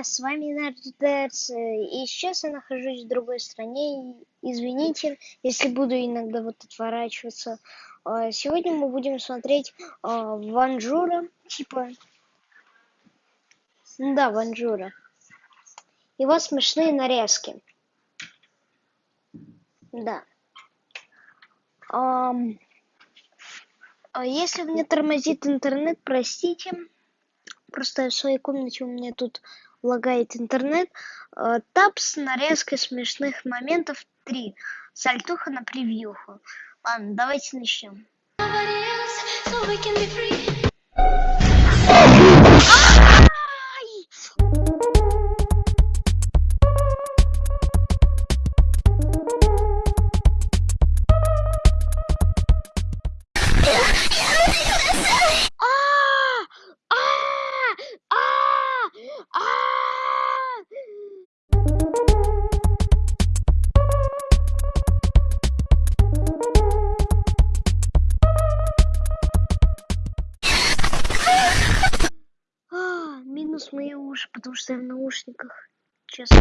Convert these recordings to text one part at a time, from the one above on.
Друзья, с вами Нардерс, и сейчас я нахожусь в другой стране, извините, если буду иногда вот отворачиваться. А, сегодня мы будем смотреть а, Ванжура, типа, да, Ванжура. Его смешные нарезки. Да. Эм, если мне тормозит интернет, простите. Просто в своей комнате у меня тут лагает интернет. Э, Тапс, нарезка смешных моментов 3. Сальтуха на превьюху. Ладно, давайте начнем. минус Честно.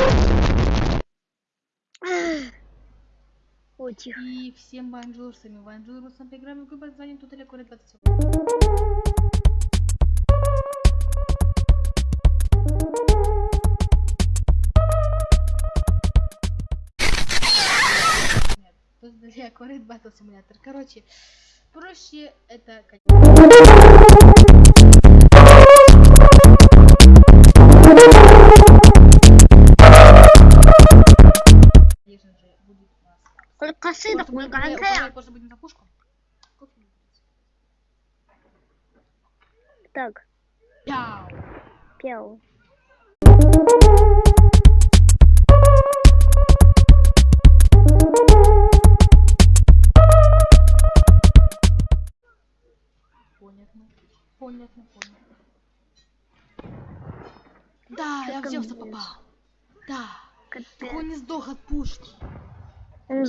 О, тихо. И всем банджур, с вами Банджур, с вами играем в игру под названием Тут далеко 20 Нет, тут далеко Red Battle Короче, проще это... Thank. Будем на пушку. Так, Пяу. пел.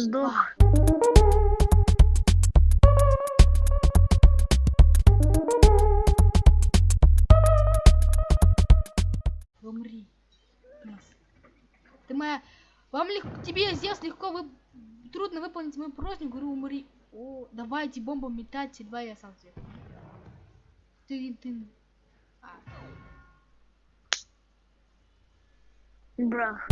Сдох. Умри. Ты моя... Вам легко... Тебе, Зевс, легко вы... Трудно выполнить мою просьбу, говорю, умри. О, давайте бомбу метать, два я сам себе. Ты, ты... А. Брах.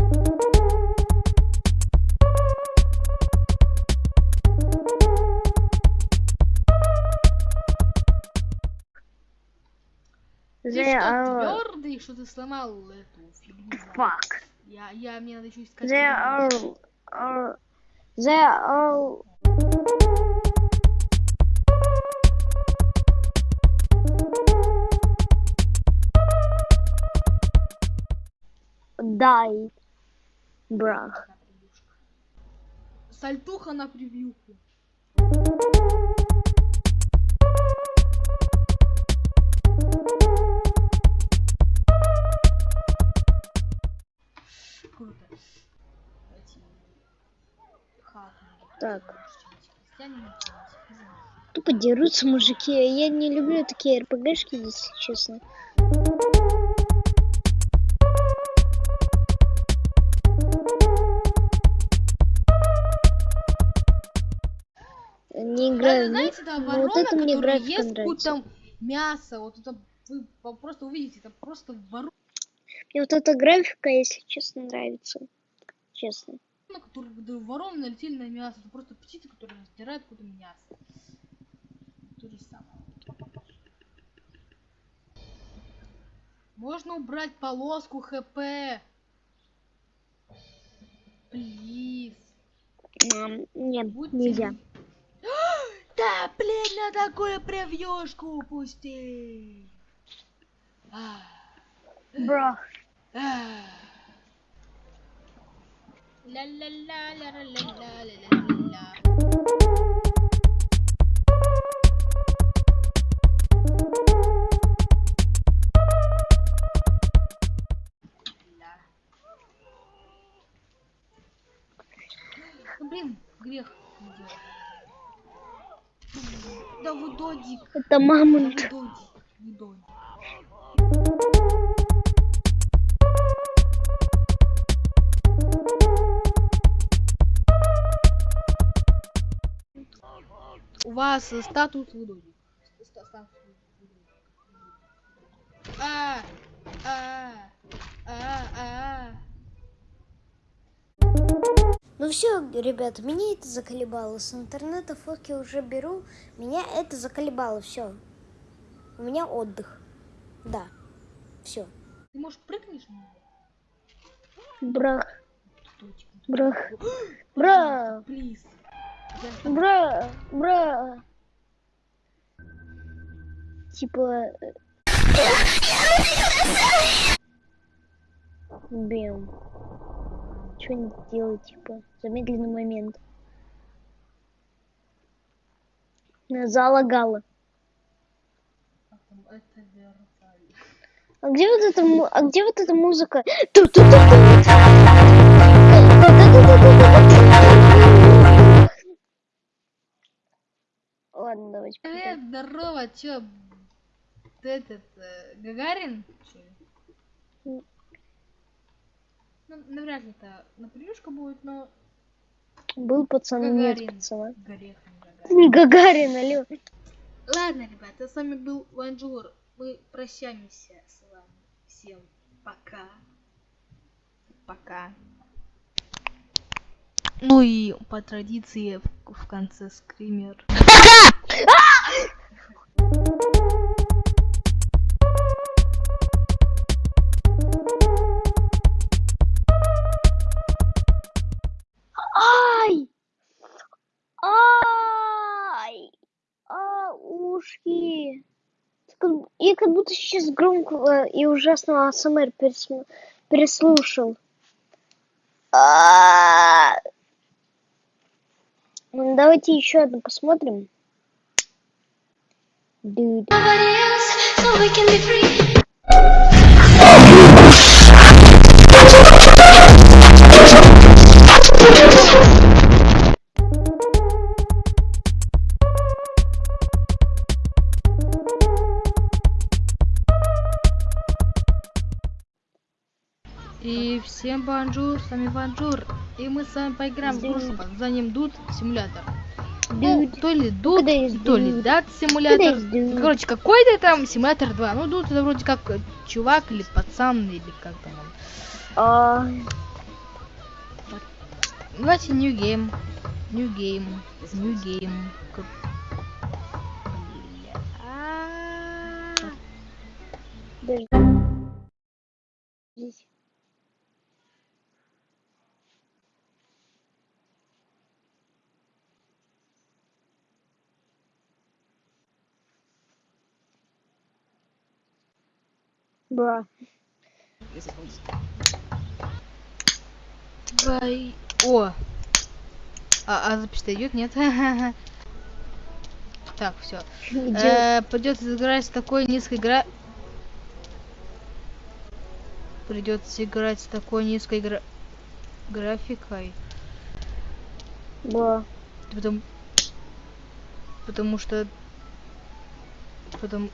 Ты The что, are... твердый, что ты сломал эту фигню? Fuck. Я, я, мне надо еще искать. Фигню. are... are... There are... Die. Брах. Сальтуха на превьюху. Так. Тупо дерутся мужики. Я не люблю такие РПГшки, если честно. Не Да, играю. в знаете, да, ворона, вот это мне графика ест нравится. какое-то мясо, вот это вы просто увидите, это просто ворона, Мне вот эта графика, если честно, нравится. Честно. которая да, вороны налетели на мясо, это просто птица, которая раздирает какое-то мясо. То же самое. Можно убрать полоску ХП. Плиз. Нет, Будьте нельзя. Да, блин, на такую превьюшку упусти. А, Ну, блин, грех. Да вы додик. Это мамонт. вы додик. Не додик. У вас э, статус. А, а, а, а. Ну все, ребята, меня это заколебало. С интернета фотки уже беру. Меня это заколебало. Все. У меня отдых. Да. Все. Ты может прыгнешь на него? Брах. Ну Брах. Бра. Плиз. Бра, бра. Типа... Э, Бим. что не делать, типа, замедленный момент. Залагала. А где вот эта, а где вот эта музыка? Тут, тут, тут, тут. Ладно, давайте. Привет, здорово, чё? Ты этот, э, Гагарин? Чё? Ну, навряд ли это на будет, но Был пацан, нет Гагарин. пацана. грех не Гагарин. Не Гагарин, алло. Ладно, ребята, с вами был Ванжур. Мы прощаемся с вами. Всем пока. Пока. Ну и по традиции в, в конце скример. Ай! Ай! А, ушки. Я как будто сейчас громкого и ужасного АСМР переслушал. А! Ну, Давайте еще одну посмотрим. Dude. И всем бонжур, с вами Ванжур. И мы с вами поиграем в игрушку под названием Dude Simulator. Ну, то ли Dude, то ли? Dud Simulator. Короче, какой-то там Симулятор 2. Ну, Dude это вроде как чувак или пацан, или как там он. А, Давайте New Game. New Game. New Game. Как- Бля. А. подожди. Здесь. Бра. Давай. О! А, а запись идет, нет? Так, все. Где? Придется играть с такой низкой гра... Придется играть с такой низкой гра... графикой. Бра. Потому... Потому что... Потому...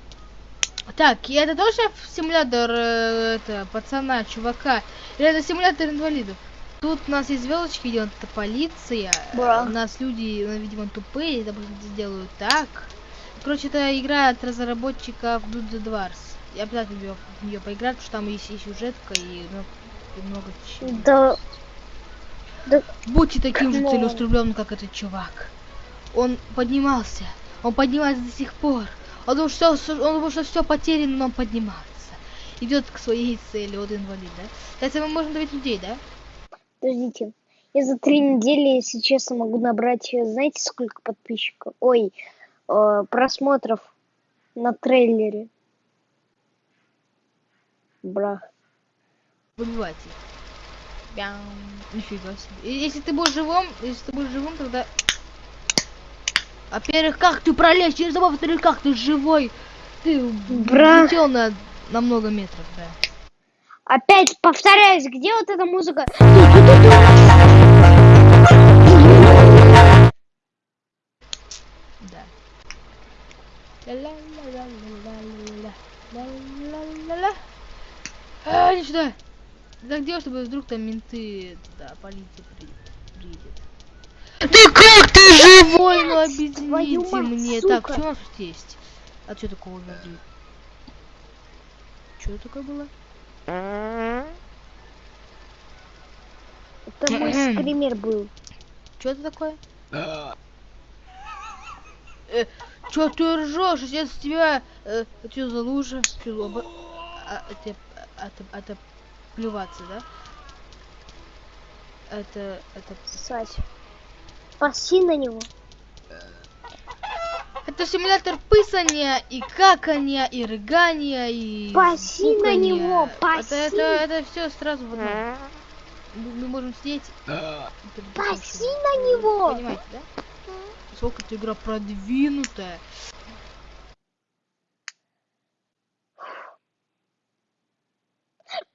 Так, и это тоже симулятор э, это, пацана, чувака? Или это симулятор инвалидов? Тут у нас есть звездочки, видимо, это полиция. Да. У нас люди, ну, видимо, тупые, это сделают так. Короче, это игра от разработчиков Dude the Dwarfs. Я обязательно в нее поиграть, потому что там есть и сюжетка, и, ну, и много чего. Да. Да. Будьте таким же целеустремленным, как этот чувак. Он поднимался. Он поднимается до сих пор. Он что, он думал, что все потеряно, но он поднимается. Идет к своей цели, вот инвалид, да? Кстати, мы можем давить людей, да? Подождите. Я за три недели, если честно, могу набрать, знаете, сколько подписчиков? Ой, э, просмотров на трейлере. Бра. Выбивайте. Бям. Нифига себе. Если ты будешь живым, если ты будешь живым, тогда... Во-первых, как ты пролезешь через забор, во-вторых, как ты живой? Ты Бра. летел на, на много метров, да. Опять повторяюсь, где вот эта музыка? Да. А, иди сюда. Так делай, чтобы вдруг там менты, да, полиция при- приедет. Ты как ты живой? Ну объясните мне. сука. Так, что у нас тут есть? А что такого вроде? Что такое было? Это мой скример был. Что это такое? Э, Чё ты ржешь? Сейчас тебя... Э, что за лужа? Чё, за оба- а, это, это, это плеваться, да? Это... Это... Сать. Паси на него. Это симулятор писания и какания, и рыгания, и... Паси на него, Это, паси. это, это все сразу в одном. Мы, мы можем сидеть... Паси на него. Понимаете, да? Сколько эта игра продвинутая.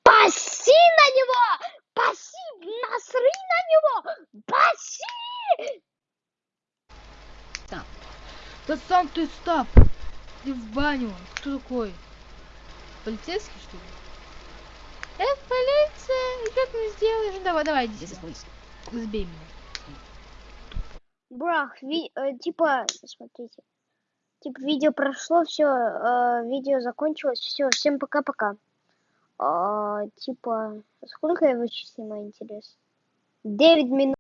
Паси на него! Паси! Насри на него! Паси! Да сам ты стоп! Иди в баню. Кто такой? Полицейский, что ли? Эх, полиция! Что ты мне сделаешь? Давай, давай, иди сюда. Сбей меня. Брах, ви- э, типа, смотрите. Типа, видео прошло, все, видео закончилось, все, всем пока-пока. А, типа, сколько я выше снимаю, интересно? 9 минут.